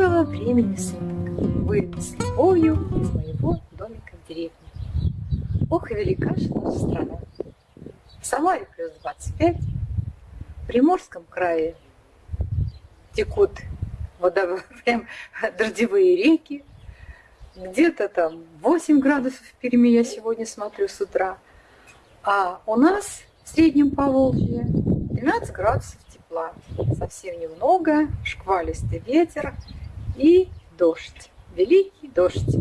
Доброго времени суток! Вы с любовью из моего домика в деревне. Ох и велика же наша страна. В Самаре плюс 25, в Приморском крае текут водо... прям дождевые реки, где-то там 8 градусов в Перми я сегодня смотрю с утра, а у нас в среднем Поволжье 12 градусов тепла, совсем немного, шквалистый ветер и дождь, великий дождь.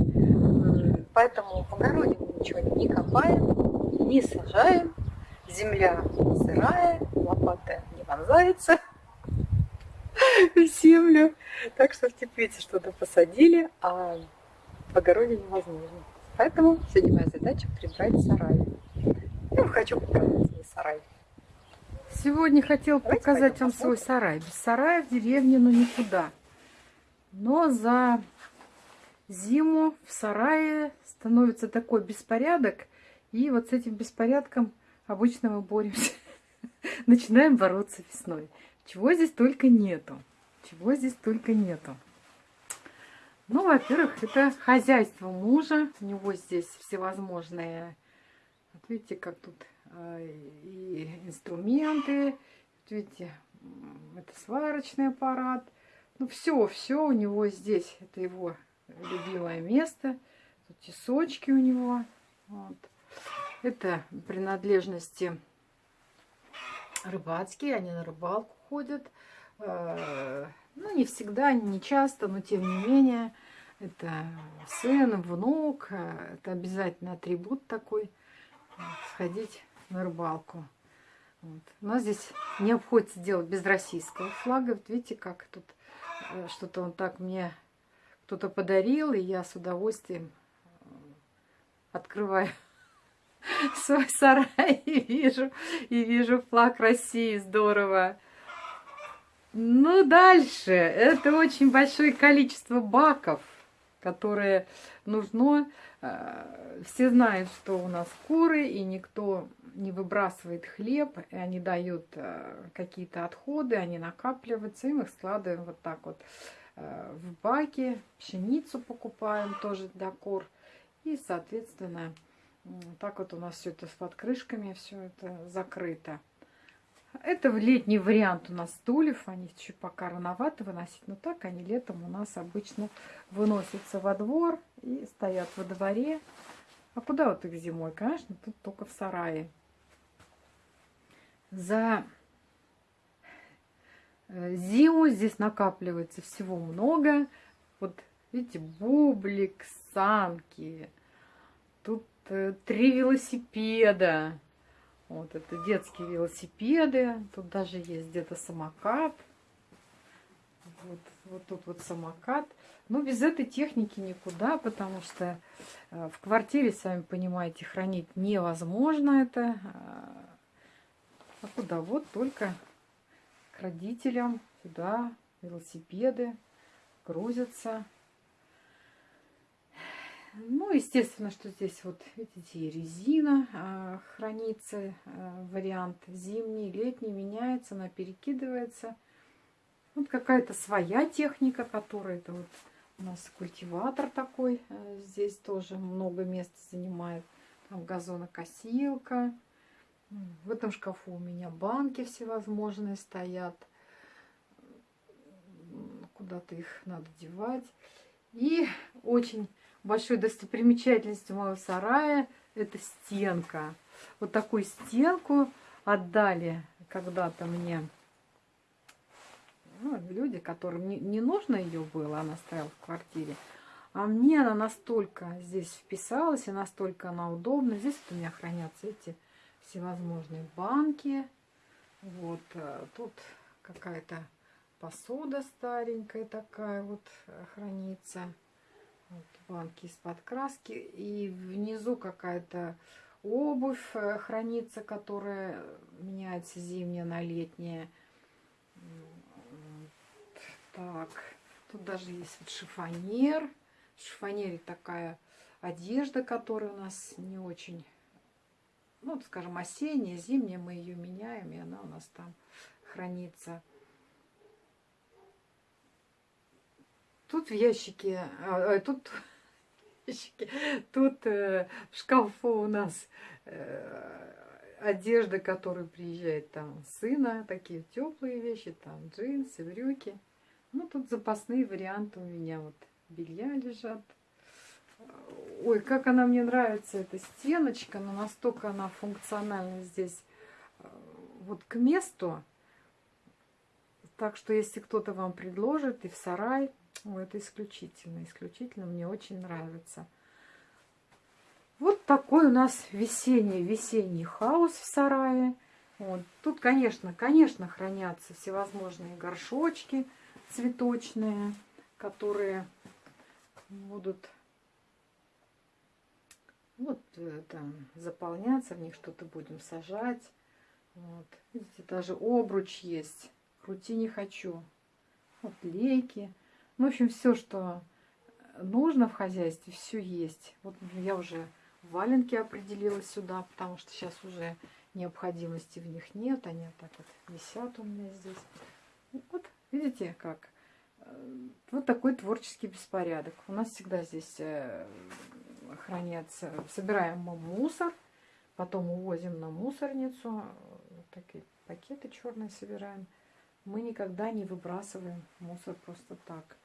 Поэтому в огороде мы ничего не копаем, не сажаем, земля сырая, лопата не вонзается в землю. Так что в теплице что-то посадили, а в огороде невозможно. Поэтому сегодня моя задача прибрать сарай. Я хочу показать свой сарай. Сегодня хотел Давайте показать вам свой сарай. Без сарая в деревне ну никуда. Но за зиму в сарае становится такой беспорядок. И вот с этим беспорядком обычно мы боремся. Начинаем бороться весной. Чего здесь только нету. Чего здесь только нету. Ну, во-первых, это хозяйство мужа. У него здесь всевозможные... Вот видите, как тут а, и инструменты. Вот видите, это сварочный аппарат. Ну, все, все у него здесь. Это его любимое место. Тут тесочки у него. Вот. Это принадлежности рыбацкие. Они на рыбалку ходят. А, ну, не всегда, не часто, но тем не менее. Это сын, внук. Это обязательно атрибут такой. Сходить на рыбалку. Вот. У нас здесь не обходится делать без российского флага. Вот видите, как тут э, что-то он так мне кто-то подарил, и я с удовольствием э, открываю свой сарай и вижу, и вижу флаг России. Здорово. Ну, дальше. Это очень большое количество баков, которые нужно Э, все знают, что у нас куры, и никто не выбрасывает хлеб, и они дают э, какие-то отходы, они накапливаются, и мы их складываем вот так вот э, в баки, пшеницу покупаем тоже для кур, и, соответственно, так вот у нас все это с подкрышками, все это закрыто. Это летний вариант у нас стульев. Они чуть пока рановато выносить, но так они летом у нас обычно выносятся во двор и стоят во дворе. А куда вот их зимой? Конечно, тут только в сарае. За э, зиму здесь накапливается всего много. Вот видите, бублик, санки. Тут э, три велосипеда. Вот это детские велосипеды. Тут даже есть где-то самокат. Вот, вот тут вот самокат. Но без этой техники никуда, потому что э, в квартире, сами понимаете, хранить невозможно это. А куда? Вот только к родителям сюда велосипеды грузятся. Ну, естественно, что здесь вот, видите, резина а, хранится, а, вариант зимний, летний, меняется, она перекидывается. Вот какая-то своя техника, которая это вот у нас культиватор такой, а, здесь тоже много места занимает. Там газонокосилка. В этом шкафу у меня банки всевозможные стоят. Куда-то их надо девать. И очень большой достопримечательностью моего сарая это стенка. Вот такую стенку отдали когда-то мне ну, люди, которым не, не нужно ее было, она стояла в квартире. А мне она настолько здесь вписалась, и настолько она удобна. Здесь вот у меня хранятся эти всевозможные банки. Вот э, тут какая-то посуда старенькая такая вот э, хранится. Вот банки из-под краски. И внизу какая-то обувь э, хранится, которая меняется зимняя на летняя. Так, тут даже есть вот шифонер. В шифонере такая одежда, которая у нас не очень, ну, скажем, осенняя, зимняя. Мы ее меняем, и она у нас там хранится. Тут в ящике, а, а, тут ящике, тут э, в шкафу у нас э, одежда, которая приезжает там сына, такие теплые вещи, там джинсы, брюки. Ну, тут запасные варианты у меня вот белья лежат. Ой, как она мне нравится, эта стеночка, но настолько она функциональна здесь э, вот к месту. Так что, если кто-то вам предложит и в сарай, ой, это исключительно, исключительно, мне очень нравится. Вот такой у нас весенний, весенний хаос в сарае. Вот. Тут, конечно, конечно, хранятся всевозможные горшочки цветочные, которые будут вот э, там заполняться, в них что-то будем сажать. Вот. Видите, даже обруч есть. Крути не хочу. Вот лейки. Ну, в общем, все, что нужно в хозяйстве, все есть. Вот я уже валенки определила сюда, потому что сейчас уже необходимости в них нет. Они так вот висят у меня здесь. Вот, видите, как? Э, вот такой творческий беспорядок. У нас всегда здесь э, хранятся, собираем мы мусор, потом увозим на мусорницу, вот такие пакеты черные собираем. Мы никогда не выбрасываем мусор просто так.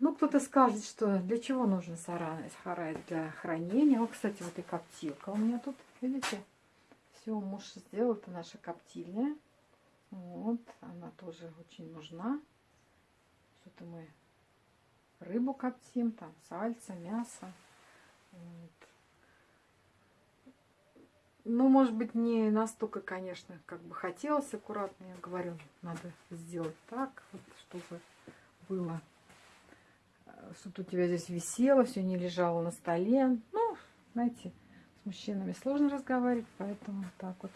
Ну, кто-то скажет, что для чего нужен сарай, для хранения. Вот, кстати, вот и коптилка у меня тут, видите? Все, муж сделал, это наша коптильня. Вот, она тоже очень нужна. Что-то мы рыбу коптим, там сальца, мясо. Вот. Ну, может быть, не настолько, конечно, как бы хотелось аккуратно. Я говорю, надо сделать так, вот, чтобы было, э, чтобы у тебя здесь висело, все не лежало на столе. Ну, знаете, с мужчинами сложно разговаривать, поэтому так вот.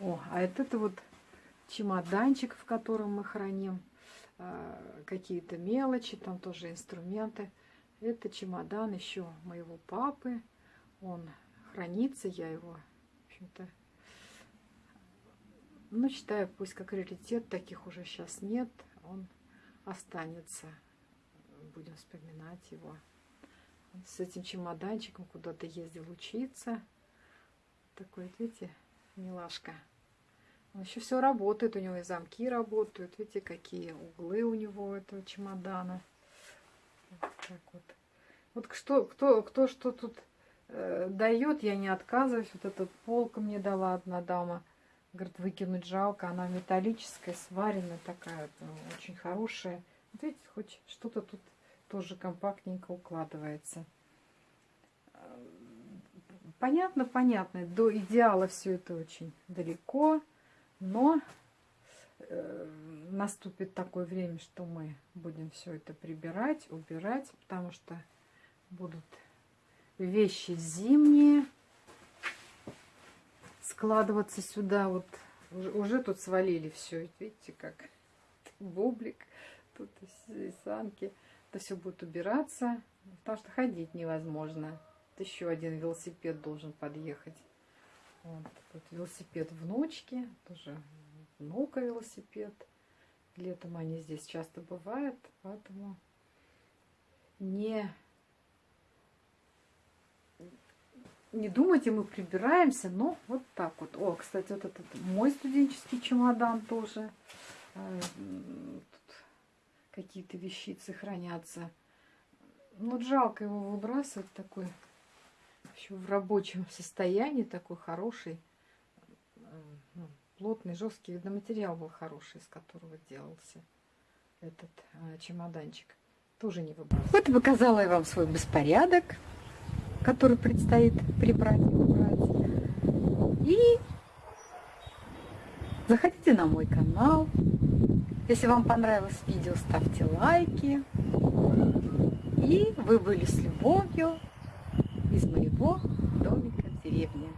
О, а это, это вот чемоданчик, в котором мы храним Э, какие-то мелочи, там тоже инструменты. Это чемодан еще моего папы. Он хранится, я его, общем-то, ну, считаю, пусть как раритет, таких уже сейчас нет, он останется. Будем вспоминать его. С этим чемоданчиком куда-то ездил учиться. Такой, видите, милашка. Он еще все работает, у него и замки работают. Видите, какие углы у него этого чемодана. Вот так вот. Вот что, кто, кто что тут э, дает, я не отказываюсь. Вот эта полка мне дала одна дама. Говорит, выкинуть жалко. Она металлическая, сваренная такая, ну, очень хорошая. Вот видите, хоть что-то тут тоже компактненько укладывается. Понятно, понятно. До идеала все это очень далеко. Но э, наступит такое время, что мы будем все это прибирать, убирать, потому что будут вещи зимние складываться сюда. Вот уже, уже тут свалили все. Видите, как бублик, тут санки. Это все будет убираться, потому что ходить невозможно. еще один велосипед должен подъехать. Вот, тут велосипед внучки, тоже внука велосипед. Летом они здесь часто бывают, поэтому не, не думайте, мы прибираемся, но вот так вот. О, кстати, вот этот мой студенческий чемодан тоже. Э, тут какие-то вещицы хранятся. Ну, жалко его выбрасывать такой еще в рабочем состоянии, такой хороший, э, ну, плотный, жесткий. Видно, материал был хороший, из которого делался этот э, чемоданчик. Тоже не выбрасывал. Вот показала я вам свой беспорядок, который предстоит прибрать и убрать. И заходите на мой канал. Если вам понравилось видео, ставьте лайки. И вы были с любовью из моего домика в деревне.